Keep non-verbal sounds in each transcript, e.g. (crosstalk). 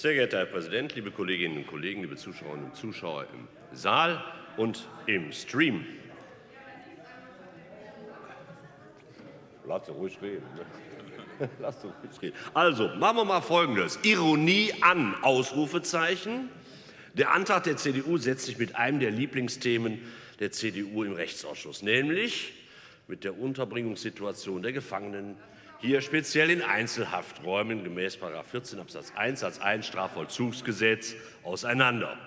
Sehr geehrter Herr Präsident, liebe Kolleginnen und Kollegen, liebe Zuschauerinnen und Zuschauer im Saal und im Stream. Lass doch ruhig reden. Ne? (laughs) Lass doch ruhig reden. Also, machen wir mal Folgendes. Ironie an, Ausrufezeichen. Der Antrag der CDU setzt sich mit einem der Lieblingsthemen der CDU im Rechtsausschuss, nämlich mit der Unterbringungssituation der Gefangenen hier speziell in Einzelhafträumen gemäß 14 Absatz 1 Satz 1 Strafvollzugsgesetz auseinander.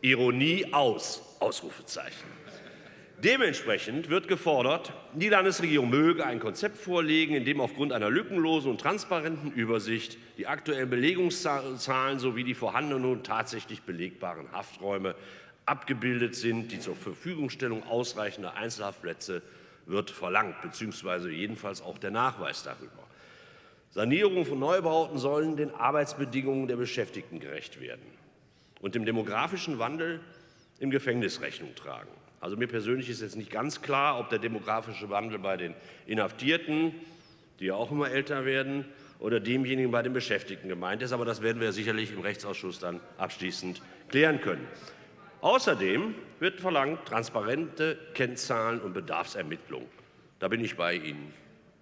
Ironie aus, Ausrufezeichen. Dementsprechend wird gefordert, die Landesregierung möge ein Konzept vorlegen, in dem aufgrund einer lückenlosen und transparenten Übersicht die aktuellen Belegungszahlen sowie die vorhandenen und tatsächlich belegbaren Hafträume abgebildet sind. Die zur Verfügungstellung ausreichender Einzelhaftplätze wird verlangt, beziehungsweise jedenfalls auch der Nachweis darüber. Sanierungen von Neubauten sollen den Arbeitsbedingungen der Beschäftigten gerecht werden und dem demografischen Wandel im Gefängnis Rechnung tragen. Also mir persönlich ist jetzt nicht ganz klar, ob der demografische Wandel bei den Inhaftierten, die ja auch immer älter werden, oder demjenigen bei den Beschäftigten gemeint ist. Aber das werden wir sicherlich im Rechtsausschuss dann abschließend klären können. Außerdem wird verlangt transparente Kennzahlen und Bedarfsermittlung. Da bin ich bei Ihnen,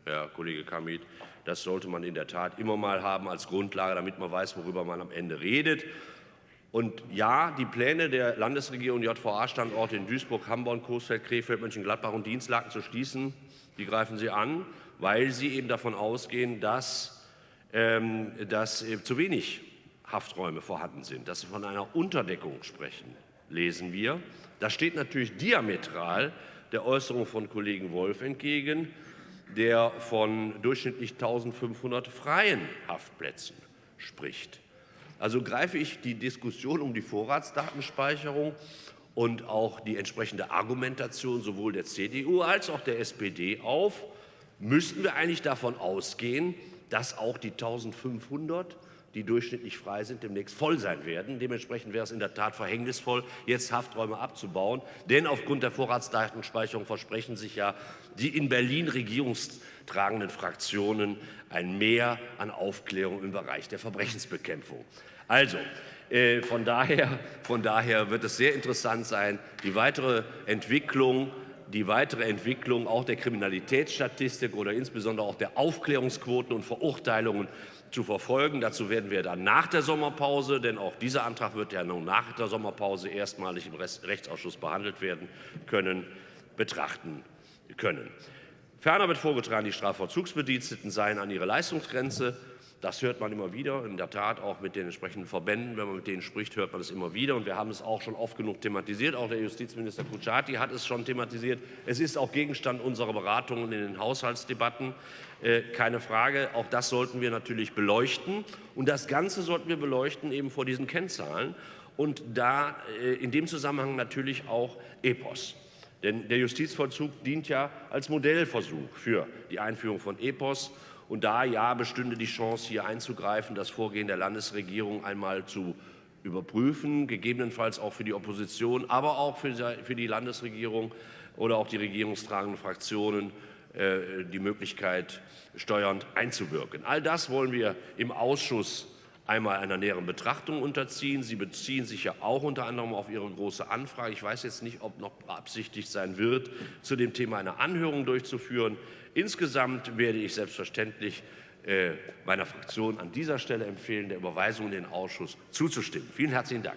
Herr Kollege Kamit. Das sollte man in der Tat immer mal haben als Grundlage, damit man weiß, worüber man am Ende redet. Und ja, die Pläne der Landesregierung, JVA-Standorte in Duisburg, Hamburg, Coesfeld, Krefeld, Mönchengladbach und Dienstlaken zu schließen, die greifen Sie an, weil Sie eben davon ausgehen, dass, ähm, dass äh, zu wenig Hafträume vorhanden sind, dass Sie von einer Unterdeckung sprechen, lesen wir. Das steht natürlich diametral der Äußerung von Kollegen Wolf entgegen, der von durchschnittlich 1500 freien Haftplätzen spricht. Also greife ich die Diskussion um die Vorratsdatenspeicherung und auch die entsprechende Argumentation sowohl der CDU als auch der SPD auf, müssten wir eigentlich davon ausgehen, dass auch die 1500 die durchschnittlich frei sind, demnächst voll sein werden. Dementsprechend wäre es in der Tat verhängnisvoll, jetzt Hafträume abzubauen. Denn aufgrund der Vorratsdatenspeicherung versprechen sich ja die in Berlin regierungstragenden Fraktionen ein Mehr an Aufklärung im Bereich der Verbrechensbekämpfung. Also, äh, von daher, von daher wird es sehr interessant sein, die weitere Entwicklung die weitere Entwicklung auch der Kriminalitätsstatistik oder insbesondere auch der Aufklärungsquoten und Verurteilungen zu verfolgen. Dazu werden wir dann nach der Sommerpause, denn auch dieser Antrag wird ja nun nach der Sommerpause erstmalig im Rechtsausschuss behandelt werden können, betrachten können. Ferner wird vorgetragen, die Strafvollzugsbediensteten seien an ihre Leistungsgrenze das hört man immer wieder, in der Tat auch mit den entsprechenden Verbänden. Wenn man mit denen spricht, hört man es immer wieder. Und wir haben es auch schon oft genug thematisiert. Auch der Justizminister Kutschaty hat es schon thematisiert. Es ist auch Gegenstand unserer Beratungen in den Haushaltsdebatten. Äh, keine Frage, auch das sollten wir natürlich beleuchten. Und das Ganze sollten wir beleuchten eben vor diesen Kennzahlen. Und da äh, in dem Zusammenhang natürlich auch EPOS. Denn der Justizvollzug dient ja als Modellversuch für die Einführung von EPOS. Und da ja bestünde die Chance, hier einzugreifen, das Vorgehen der Landesregierung einmal zu überprüfen, gegebenenfalls auch für die Opposition, aber auch für die Landesregierung oder auch die regierungstragenden Fraktionen äh, die Möglichkeit, steuernd einzuwirken. All das wollen wir im Ausschuss einmal einer näheren Betrachtung unterziehen. Sie beziehen sich ja auch unter anderem auf Ihre große Anfrage. Ich weiß jetzt nicht, ob noch beabsichtigt sein wird, zu dem Thema eine Anhörung durchzuführen. Insgesamt werde ich selbstverständlich äh, meiner Fraktion an dieser Stelle empfehlen, der Überweisung in den Ausschuss zuzustimmen. Vielen herzlichen Dank.